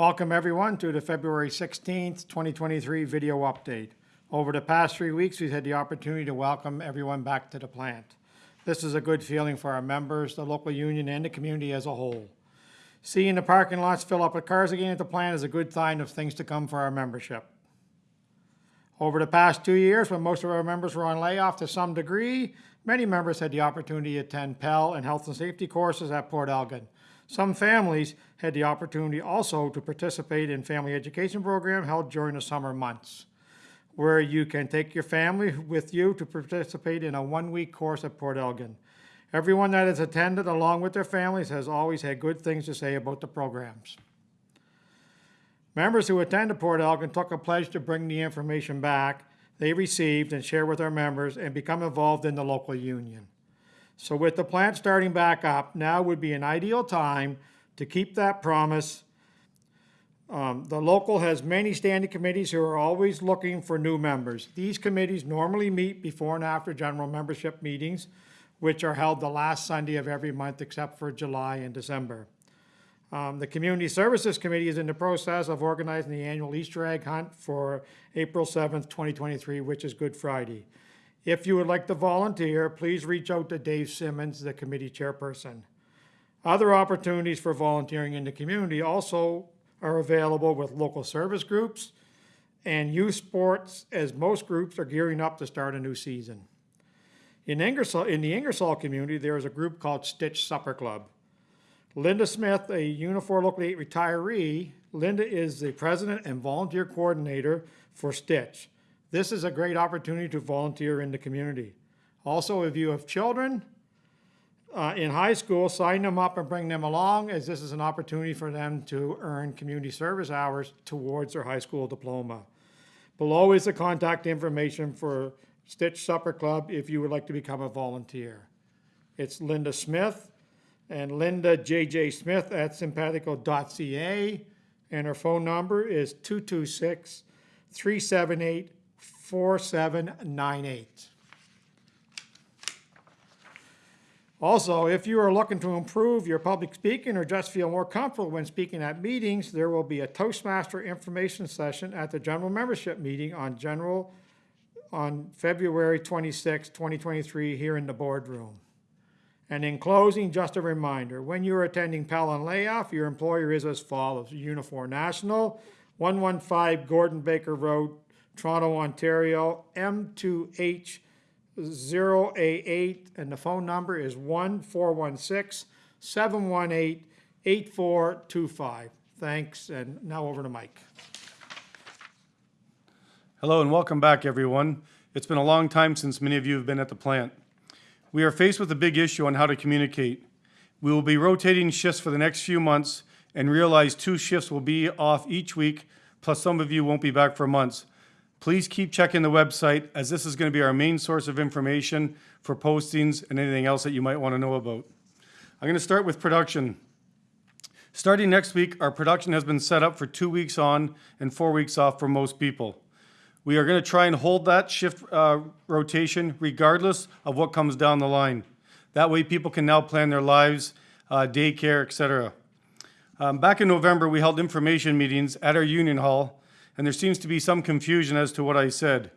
Welcome, everyone, to the February 16th, 2023 video update. Over the past three weeks, we've had the opportunity to welcome everyone back to the plant. This is a good feeling for our members, the local union, and the community as a whole. Seeing the parking lots fill up with cars again at the plant is a good sign of things to come for our membership. Over the past two years, when most of our members were on layoff to some degree, many members had the opportunity to attend Pell and health and safety courses at Port Elgin. Some families had the opportunity also to participate in family education program held during the summer months, where you can take your family with you to participate in a one-week course at Port Elgin. Everyone that has attended along with their families has always had good things to say about the programs. Members who attended Port Elgin took a pledge to bring the information back they received and share with our members and become involved in the local union. So with the plant starting back up, now would be an ideal time to keep that promise. Um, the local has many standing committees who are always looking for new members. These committees normally meet before and after general membership meetings, which are held the last Sunday of every month except for July and December. Um, the Community Services Committee is in the process of organizing the annual Easter egg hunt for April 7th, 2023, which is Good Friday. If you would like to volunteer, please reach out to Dave Simmons, the committee chairperson. Other opportunities for volunteering in the community also are available with local service groups and youth sports, as most groups are gearing up to start a new season. In Ingersoll, in the Ingersoll community, there is a group called Stitch Supper Club. Linda Smith, a Unifor Local 8 retiree, Linda is the president and volunteer coordinator for Stitch. This is a great opportunity to volunteer in the community. Also, if you have children uh, in high school, sign them up and bring them along as this is an opportunity for them to earn community service hours towards their high school diploma. Below is the contact information for Stitch Supper Club if you would like to become a volunteer. It's Linda Smith and Linda J.J. Smith at simpatico.ca and her phone number is 226 378 4798. Also, if you are looking to improve your public speaking or just feel more comfortable when speaking at meetings, there will be a Toastmaster information session at the general membership meeting on general on February 26, 2023 here in the boardroom. And in closing, just a reminder, when you're attending and Layoff, your employer is as follows. Unifor National, 115 Gordon Baker Road, Toronto, Ontario, M2H0A8, and the phone number is 1-416-718-8425. Thanks, and now over to Mike. Hello and welcome back, everyone. It's been a long time since many of you have been at the plant. We are faced with a big issue on how to communicate. We will be rotating shifts for the next few months and realize two shifts will be off each week, plus some of you won't be back for months. Please keep checking the website as this is going to be our main source of information for postings and anything else that you might want to know about. I'm going to start with production. Starting next week, our production has been set up for two weeks on and four weeks off for most people. We are going to try and hold that shift uh, rotation regardless of what comes down the line. That way people can now plan their lives, uh, daycare, etc. Um, back in November, we held information meetings at our union hall and there seems to be some confusion as to what I said.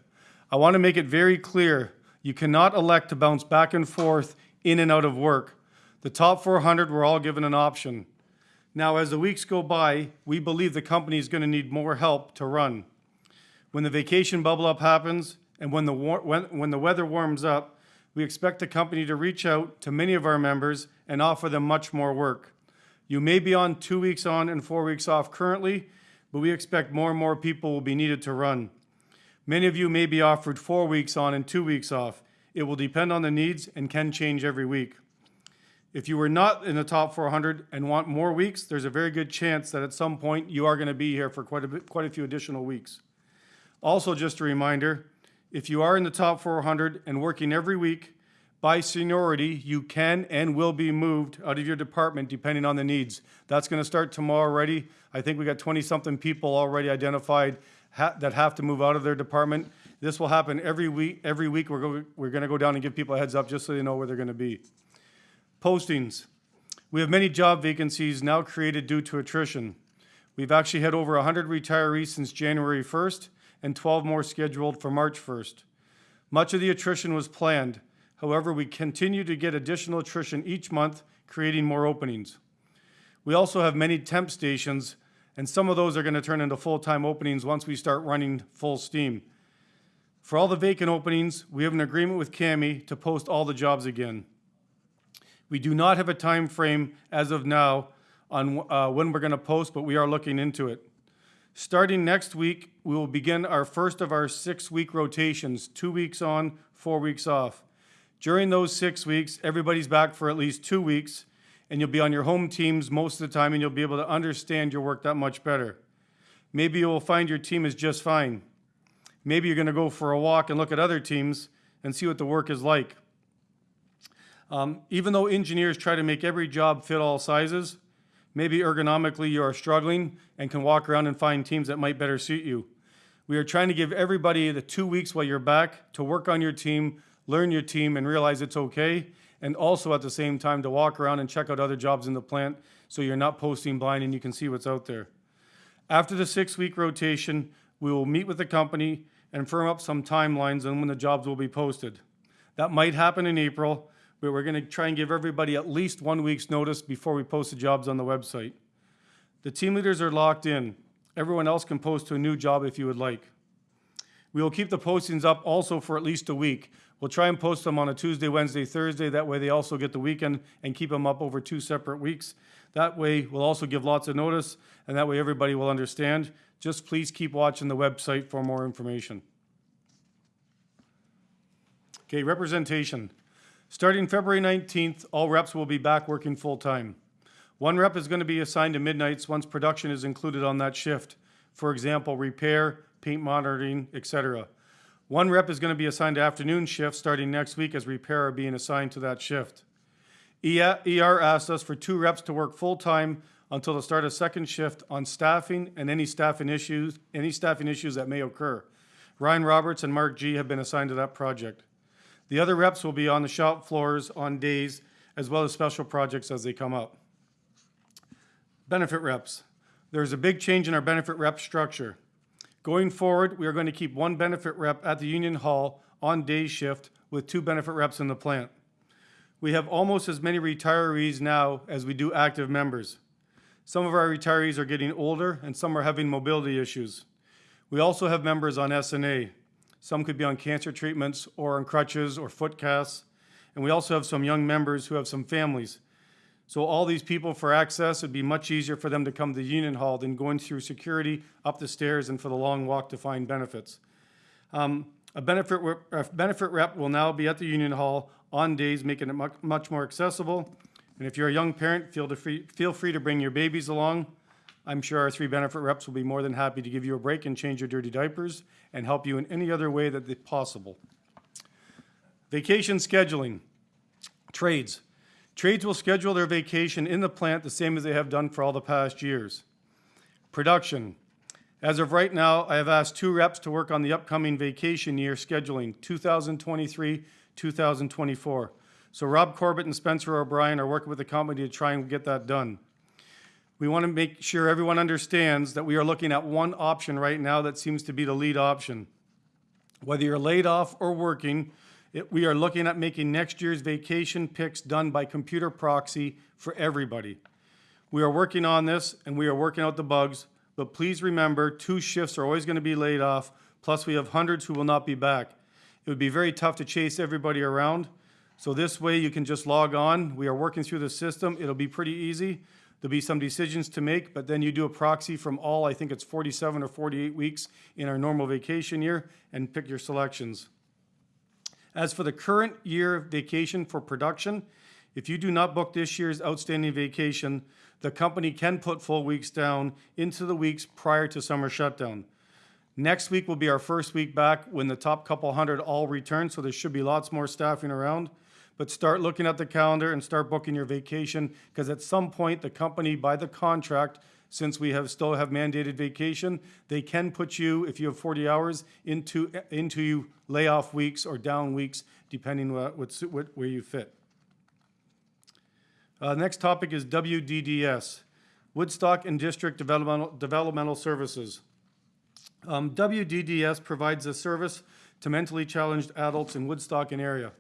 I want to make it very clear, you cannot elect to bounce back and forth in and out of work. The top 400 were all given an option. Now, as the weeks go by, we believe the company is going to need more help to run. When the vacation bubble up happens and when the, when, when the weather warms up, we expect the company to reach out to many of our members and offer them much more work. You may be on two weeks on and four weeks off currently, but we expect more and more people will be needed to run. Many of you may be offered four weeks on and two weeks off. It will depend on the needs and can change every week. If you were not in the top 400 and want more weeks, there's a very good chance that at some point you are going to be here for quite a, bit, quite a few additional weeks. Also, just a reminder, if you are in the top 400 and working every week, by seniority, you can and will be moved out of your department depending on the needs. That's going to start tomorrow already. I think we got 20-something people already identified ha that have to move out of their department. This will happen every week. Every week we're, go we're going to go down and give people a heads up just so they know where they're going to be. Postings. We have many job vacancies now created due to attrition. We've actually had over 100 retirees since January 1st and 12 more scheduled for March 1st. Much of the attrition was planned. However, we continue to get additional attrition each month, creating more openings. We also have many temp stations, and some of those are going to turn into full-time openings once we start running full steam. For all the vacant openings, we have an agreement with CAMI to post all the jobs again. We do not have a time frame as of now on uh, when we're going to post, but we are looking into it. Starting next week, we will begin our first of our six-week rotations, two weeks on, four weeks off. During those six weeks, everybody's back for at least two weeks, and you'll be on your home teams most of the time, and you'll be able to understand your work that much better. Maybe you will find your team is just fine. Maybe you're going to go for a walk and look at other teams and see what the work is like. Um, even though engineers try to make every job fit all sizes, maybe ergonomically you are struggling and can walk around and find teams that might better suit you. We are trying to give everybody the two weeks while you're back to work on your team, learn your team, and realize it's okay. And also at the same time to walk around and check out other jobs in the plant so you're not posting blind and you can see what's out there. After the six-week rotation, we will meet with the company and firm up some timelines on when the jobs will be posted. That might happen in April, but we're gonna try and give everybody at least one week's notice before we post the jobs on the website. The team leaders are locked in. Everyone else can post to a new job if you would like. We will keep the postings up also for at least a week. We'll try and post them on a Tuesday, Wednesday, Thursday. That way they also get the weekend and keep them up over two separate weeks. That way we'll also give lots of notice and that way everybody will understand. Just please keep watching the website for more information. Okay, representation. Starting February 19th, all reps will be back working full-time. One rep is going to be assigned to midnights once production is included on that shift. For example, repair, paint monitoring, etc. One rep is going to be assigned to afternoon shift starting next week as repair are being assigned to that shift. ER asked us for two reps to work full-time until the start of second shift on staffing and any staffing issues, any staffing issues that may occur. Ryan Roberts and Mark G have been assigned to that project. The other reps will be on the shop floors on days as well as special projects as they come up. Benefit reps. There's a big change in our benefit rep structure. Going forward, we are going to keep one benefit rep at the Union Hall on day shift with two benefit reps in the plant. We have almost as many retirees now as we do active members. Some of our retirees are getting older and some are having mobility issues. We also have members on S&A. Some could be on cancer treatments or on crutches or foot casts. And we also have some young members who have some families. So all these people for access, it'd be much easier for them to come to the Union Hall than going through security, up the stairs, and for the long walk to find benefits. Um, a benefit, rep- a benefit rep will now be at the Union Hall on days, making it much, more accessible. And if you're a young parent, feel, free, feel free to bring your babies along. I'm sure our three benefit reps will be more than happy to give you a break and change your dirty diapers and help you in any other way that possible. Vacation scheduling. Trades. Trades will schedule their vacation in the plant the same as they have done for all the past years. Production. As of right now, I have asked two reps to work on the upcoming vacation year scheduling, 2023, 2024. So Rob Corbett and Spencer O'Brien are working with the company to try and get that done. We want to make sure everyone understands that we are looking at one option right now that seems to be the lead option. Whether you're laid off or working, it, we are looking at making next year's vacation picks done by computer proxy for everybody. We are working on this and we are working out the bugs, but please remember, two shifts are always going to be laid off, plus we have hundreds who will not be back. It would be very tough to chase everybody around. So this way you can just log on. We are working through the system. It'll be pretty easy. There'll be some decisions to make, but then you do a proxy from all, I think it's 47 or 48 weeks in our normal vacation year and pick your selections. As for the current year vacation for production, if you do not book this year's outstanding vacation, the company can put full weeks down into the weeks prior to summer shutdown. Next week will be our first week back when the top couple hundred all return, so there should be lots more staffing around. But start looking at the calendar and start booking your vacation, because at some point, the company, by the contract, since we have, still have mandated vacation, they can put you, if you have 40 hours, into, into layoff weeks or down weeks, depending what, what, what- where you fit. Uh, next topic is WDDS. Woodstock and District Developmental, Developmental Services. Um, WDDS provides a service to mentally challenged adults in Woodstock and area.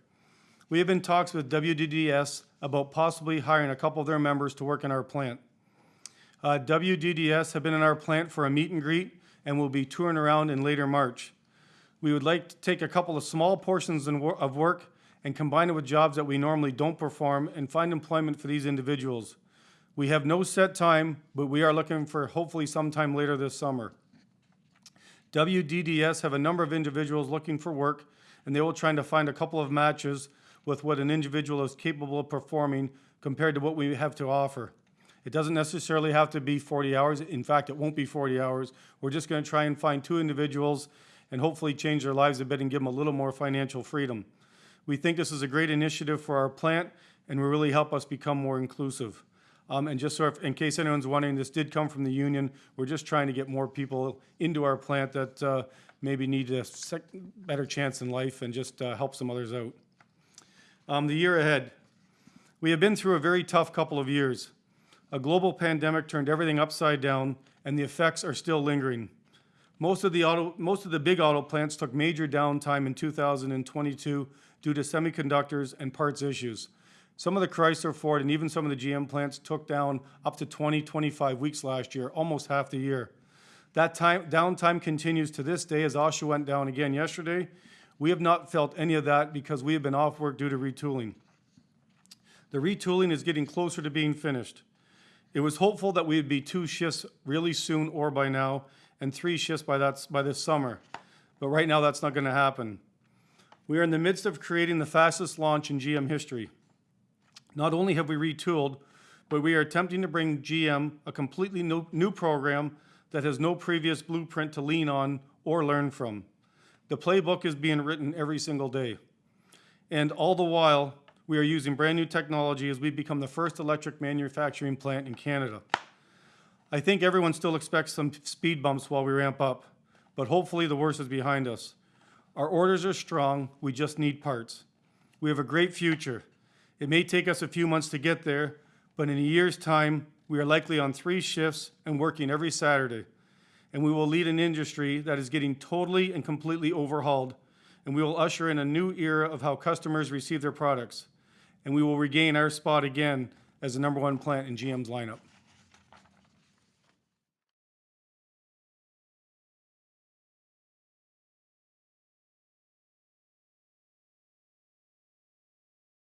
We have been talks with WDDS about possibly hiring a couple of their members to work in our plant. Uh, WDDS have been in our plant for a meet and greet and will be touring around in later March. We would like to take a couple of small portions of work and combine it with jobs that we normally don't perform and find employment for these individuals. We have no set time, but we are looking for hopefully sometime later this summer. WDDS have a number of individuals looking for work, and they will try to find a couple of matches with what an individual is capable of performing compared to what we have to offer. It doesn't necessarily have to be 40 hours. In fact, it won't be 40 hours. We're just going to try and find two individuals and hopefully change their lives a bit and give them a little more financial freedom. We think this is a great initiative for our plant and will really help us become more inclusive. Um, and just so, if, in case anyone's wondering, this did come from the union. We're just trying to get more people into our plant that uh, maybe need a better chance in life and just uh, help some others out. Um, the year ahead. We have been through a very tough couple of years. A global pandemic turned everything upside down, and the effects are still lingering. Most of the auto, most of the big auto plants took major downtime in 2022 due to semiconductors and parts issues. Some of the Chrysler, Ford, and even some of the GM plants took down up to 20, 25 weeks last year, almost half the year. That time, downtime continues to this day as Oshawa went down again yesterday. We have not felt any of that because we have been off work due to retooling. The retooling is getting closer to being finished. It was hopeful that we would be two shifts really soon or by now, and three shifts by that, by this summer. But right now, that's not gonna happen. We are in the midst of creating the fastest launch in GM history. Not only have we retooled, but we are attempting to bring GM a completely new, new program that has no previous blueprint to lean on or learn from. The playbook is being written every single day. And all the while, we are using brand-new technology as we become the first electric manufacturing plant in Canada. I think everyone still expects some speed bumps while we ramp up, but hopefully the worst is behind us. Our orders are strong, we just need parts. We have a great future. It may take us a few months to get there, but in a year's time, we are likely on three shifts and working every Saturday. And we will lead an industry that is getting totally and completely overhauled, and we will usher in a new era of how customers receive their products. And we will regain our spot again as the number one plant in GM's lineup.